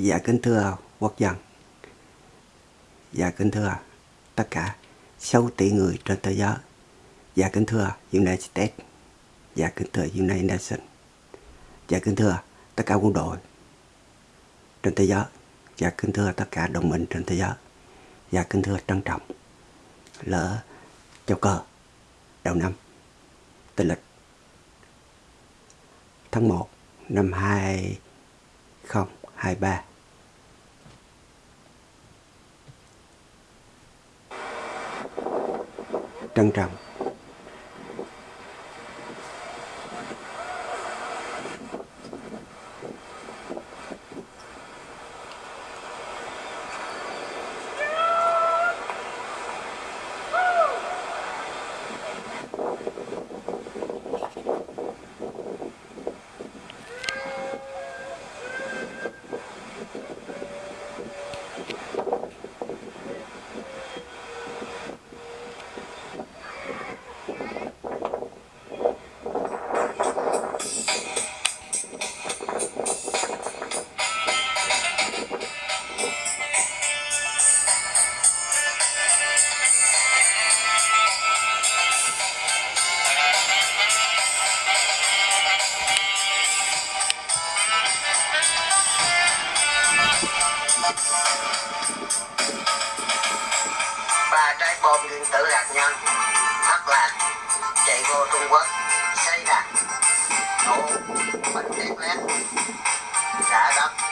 Dạ kính thưa quốc dân. Dạ kính thưa tất cả 6 tỷ người trên thế giới. Dạ kính thưa United. States Dạ kính thưa United Nations. Dạ kính thưa tất cả quân đội trên thế giới. Dạ kính thưa tất cả đồng minh trên thế giới. Dạ kính thưa trân trọng Lỡ châu cờ đầu năm Tây lịch tháng 1 năm 2023 trân trọng. Ba trái bom nguyên tử hạt nhân thất lạc, chạy vô Trung Quốc, xây đặt nổ, bánh tét lét, trả đất.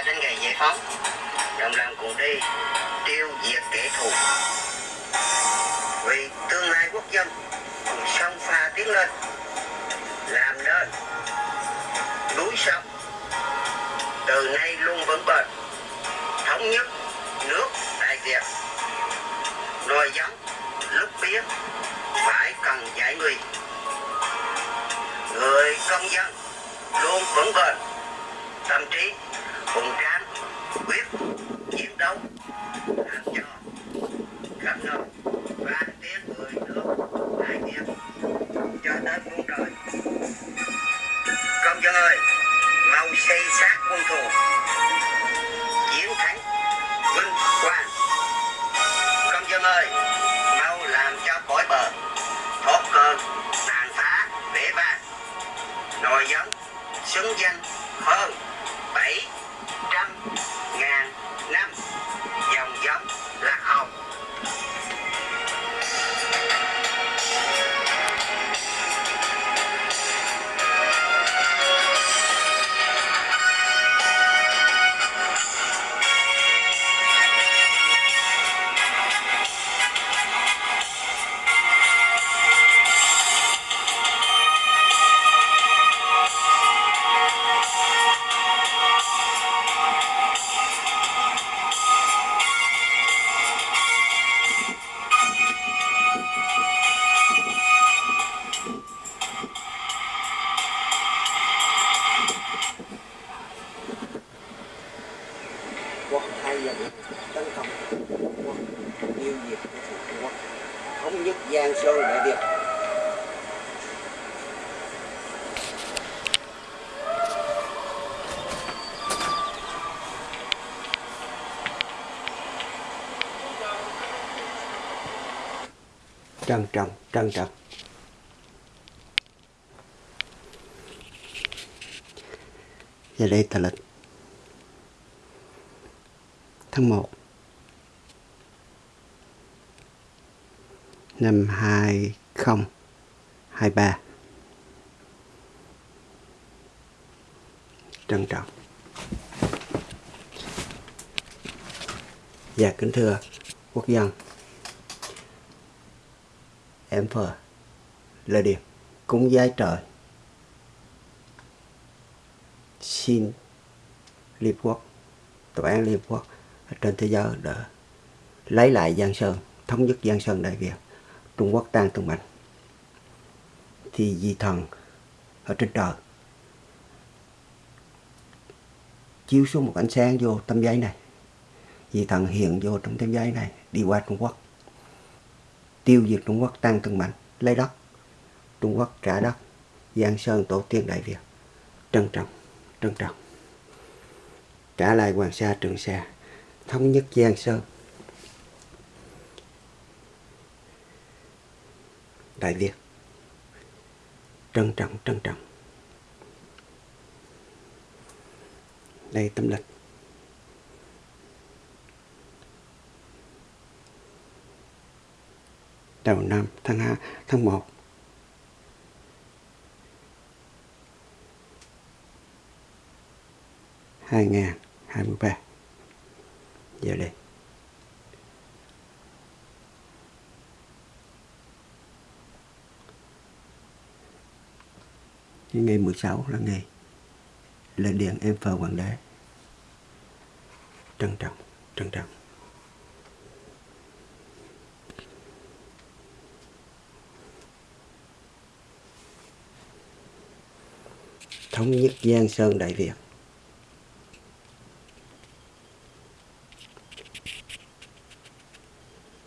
Quốc đến ngày giải phóng. Đồng lòng cùng đi, tiêu diệt kẻ thù. Vì tương lai quốc dân, cùng sông pha tiến lên, làm nên núi sông. Từ nay luôn vững bền, thống nhất nước đại việt. Nồi giống, lúc biết phải cần giải nguy. Người công dân luôn vững bền, tâm trí dân tấn công. Quân tiêu diệt của Trung Quốc thống nhất Giang Sơn Đại Việt trân trọng trân trọng Và đây là lịch tháng 1 năm 2023 trân trọng. Dạ kính thưa quốc dân. Em phờ Lời điệp Cúng giái trời. Xin Liên Quốc, Tòa án Liên Quốc trên thế giới để lấy lại Giang Sơn, thống nhất Giang Sơn Đại Việt, Trung Quốc tan tung mạnh thì di thần ở trên trời chiếu xuống một ánh sáng vô tấm giấy này. Vì thần hiện vô trong tấm giấy này, đi qua Trung Quốc. Tiêu diệt Trung Quốc tăng từng mạnh lấy đất. Trung Quốc trả đất. Giang Sơn tổ tiên Đại Việt, trân trọng trân trọng. Trả lại Hoàng Sa Trường Sa thống nhất Giang Sơn. Đại Việt. Trân trọng trân trọng. Đây tâm lịch. Đầu năm tháng 2, tháng 1 2023 giờ đây. Ngày 16 là ngày là điện em phờ quảng đế trân trọng trân trọng. Thống nhất Giang Sơn Đại Việt.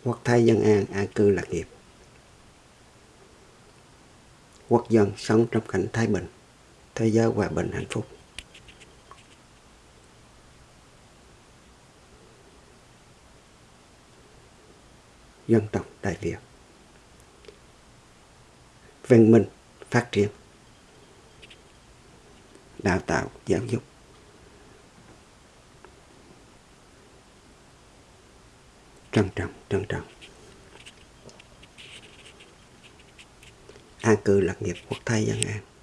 Quốc thái dân an an cư lạc nghiệp. Quốc dân sống trong cảnh thái bình, thế giới hòa bình hạnh phúc. Dân tộc Đại Việt. Văn minh phát triển. Đào tạo, giáo dục. Trân trọng trân trọng. An cư lạc nghiệp quốc thái dân an.